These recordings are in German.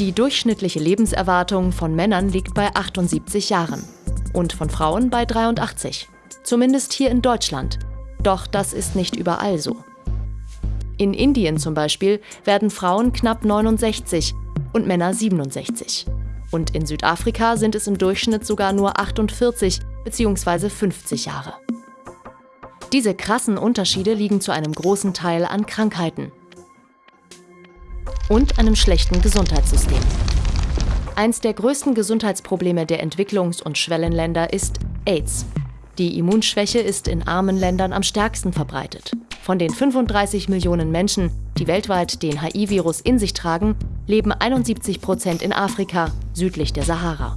Die durchschnittliche Lebenserwartung von Männern liegt bei 78 Jahren und von Frauen bei 83. Zumindest hier in Deutschland. Doch das ist nicht überall so. In Indien zum Beispiel werden Frauen knapp 69 und Männer 67. Und in Südafrika sind es im Durchschnitt sogar nur 48 bzw. 50 Jahre. Diese krassen Unterschiede liegen zu einem großen Teil an Krankheiten und einem schlechten Gesundheitssystem. Eins der größten Gesundheitsprobleme der Entwicklungs- und Schwellenländer ist AIDS. Die Immunschwäche ist in armen Ländern am stärksten verbreitet. Von den 35 Millionen Menschen, die weltweit den HIV-Virus in sich tragen, leben 71 Prozent in Afrika, südlich der Sahara.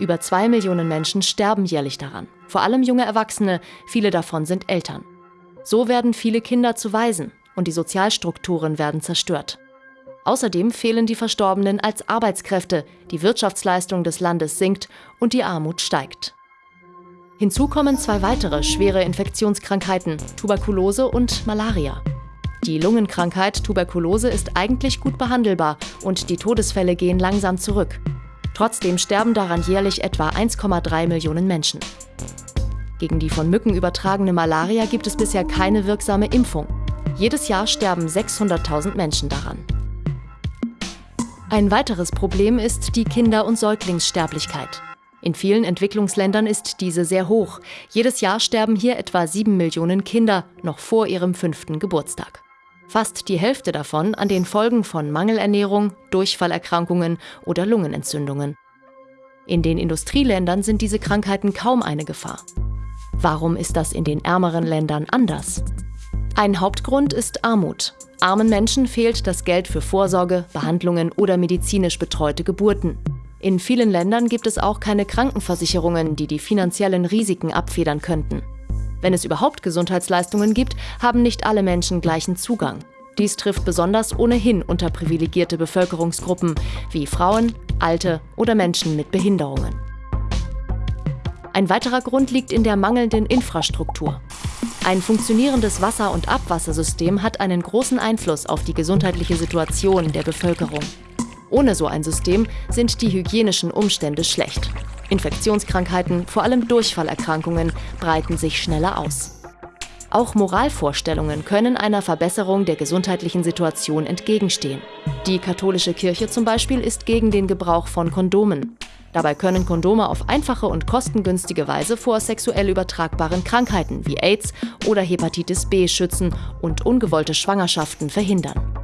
Über zwei Millionen Menschen sterben jährlich daran. Vor allem junge Erwachsene, viele davon sind Eltern. So werden viele Kinder zu Waisen und die Sozialstrukturen werden zerstört. Außerdem fehlen die Verstorbenen als Arbeitskräfte, die Wirtschaftsleistung des Landes sinkt und die Armut steigt. Hinzu kommen zwei weitere schwere Infektionskrankheiten, Tuberkulose und Malaria. Die Lungenkrankheit Tuberkulose ist eigentlich gut behandelbar und die Todesfälle gehen langsam zurück. Trotzdem sterben daran jährlich etwa 1,3 Millionen Menschen. Gegen die von Mücken übertragene Malaria gibt es bisher keine wirksame Impfung. Jedes Jahr sterben 600.000 Menschen daran. Ein weiteres Problem ist die Kinder- und Säuglingssterblichkeit. In vielen Entwicklungsländern ist diese sehr hoch. Jedes Jahr sterben hier etwa 7 Millionen Kinder noch vor ihrem fünften Geburtstag. Fast die Hälfte davon an den Folgen von Mangelernährung, Durchfallerkrankungen oder Lungenentzündungen. In den Industrieländern sind diese Krankheiten kaum eine Gefahr. Warum ist das in den ärmeren Ländern anders? Ein Hauptgrund ist Armut. Armen Menschen fehlt das Geld für Vorsorge, Behandlungen oder medizinisch betreute Geburten. In vielen Ländern gibt es auch keine Krankenversicherungen, die die finanziellen Risiken abfedern könnten. Wenn es überhaupt Gesundheitsleistungen gibt, haben nicht alle Menschen gleichen Zugang. Dies trifft besonders ohnehin unterprivilegierte Bevölkerungsgruppen wie Frauen, Alte oder Menschen mit Behinderungen. Ein weiterer Grund liegt in der mangelnden Infrastruktur. Ein funktionierendes Wasser- und Abwassersystem hat einen großen Einfluss auf die gesundheitliche Situation der Bevölkerung. Ohne so ein System sind die hygienischen Umstände schlecht. Infektionskrankheiten, vor allem Durchfallerkrankungen, breiten sich schneller aus. Auch Moralvorstellungen können einer Verbesserung der gesundheitlichen Situation entgegenstehen. Die katholische Kirche zum Beispiel ist gegen den Gebrauch von Kondomen. Dabei können Kondome auf einfache und kostengünstige Weise vor sexuell übertragbaren Krankheiten wie AIDS oder Hepatitis B schützen und ungewollte Schwangerschaften verhindern.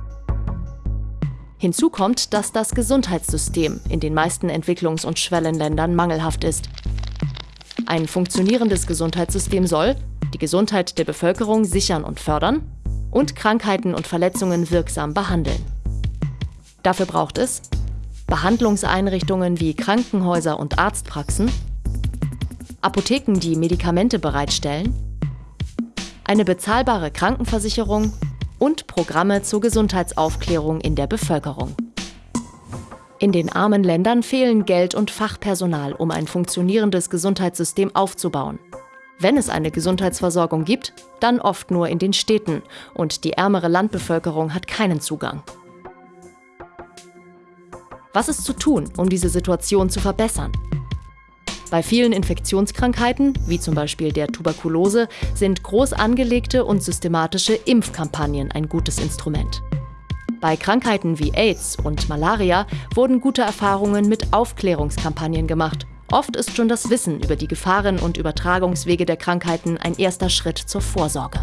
Hinzu kommt, dass das Gesundheitssystem in den meisten Entwicklungs- und Schwellenländern mangelhaft ist. Ein funktionierendes Gesundheitssystem soll die Gesundheit der Bevölkerung sichern und fördern und Krankheiten und Verletzungen wirksam behandeln. Dafür braucht es Behandlungseinrichtungen wie Krankenhäuser und Arztpraxen, Apotheken, die Medikamente bereitstellen, eine bezahlbare Krankenversicherung und Programme zur Gesundheitsaufklärung in der Bevölkerung. In den armen Ländern fehlen Geld und Fachpersonal, um ein funktionierendes Gesundheitssystem aufzubauen. Wenn es eine Gesundheitsversorgung gibt, dann oft nur in den Städten und die ärmere Landbevölkerung hat keinen Zugang. Was ist zu tun, um diese Situation zu verbessern? Bei vielen Infektionskrankheiten, wie zum Beispiel der Tuberkulose, sind groß angelegte und systematische Impfkampagnen ein gutes Instrument. Bei Krankheiten wie AIDS und Malaria wurden gute Erfahrungen mit Aufklärungskampagnen gemacht. Oft ist schon das Wissen über die Gefahren und Übertragungswege der Krankheiten ein erster Schritt zur Vorsorge.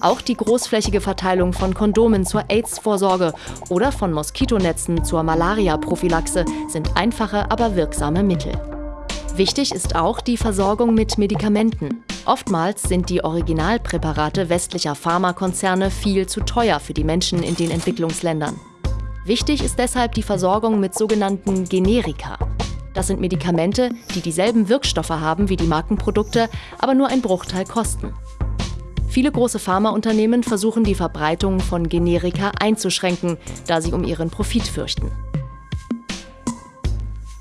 Auch die großflächige Verteilung von Kondomen zur AIDS-Vorsorge oder von Moskitonetzen zur Malaria-Prophylaxe sind einfache, aber wirksame Mittel. Wichtig ist auch die Versorgung mit Medikamenten. Oftmals sind die Originalpräparate westlicher Pharmakonzerne viel zu teuer für die Menschen in den Entwicklungsländern. Wichtig ist deshalb die Versorgung mit sogenannten Generika. Das sind Medikamente, die dieselben Wirkstoffe haben wie die Markenprodukte, aber nur ein Bruchteil kosten. Viele große Pharmaunternehmen versuchen die Verbreitung von Generika einzuschränken, da sie um ihren Profit fürchten.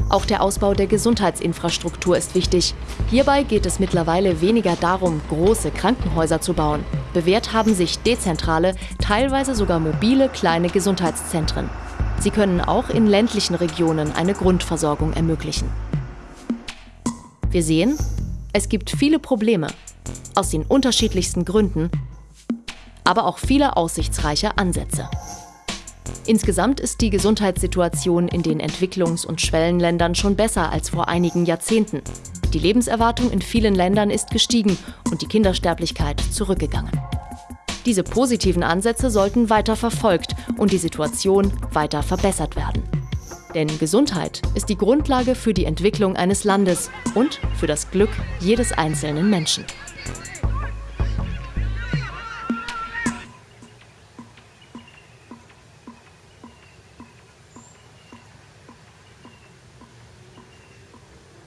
Auch der Ausbau der Gesundheitsinfrastruktur ist wichtig. Hierbei geht es mittlerweile weniger darum, große Krankenhäuser zu bauen. Bewährt haben sich dezentrale, teilweise sogar mobile kleine Gesundheitszentren. Sie können auch in ländlichen Regionen eine Grundversorgung ermöglichen. Wir sehen, es gibt viele Probleme, aus den unterschiedlichsten Gründen, aber auch viele aussichtsreiche Ansätze. Insgesamt ist die Gesundheitssituation in den Entwicklungs- und Schwellenländern schon besser als vor einigen Jahrzehnten. Die Lebenserwartung in vielen Ländern ist gestiegen und die Kindersterblichkeit zurückgegangen. Diese positiven Ansätze sollten weiter verfolgt und die Situation weiter verbessert werden. Denn Gesundheit ist die Grundlage für die Entwicklung eines Landes und für das Glück jedes einzelnen Menschen.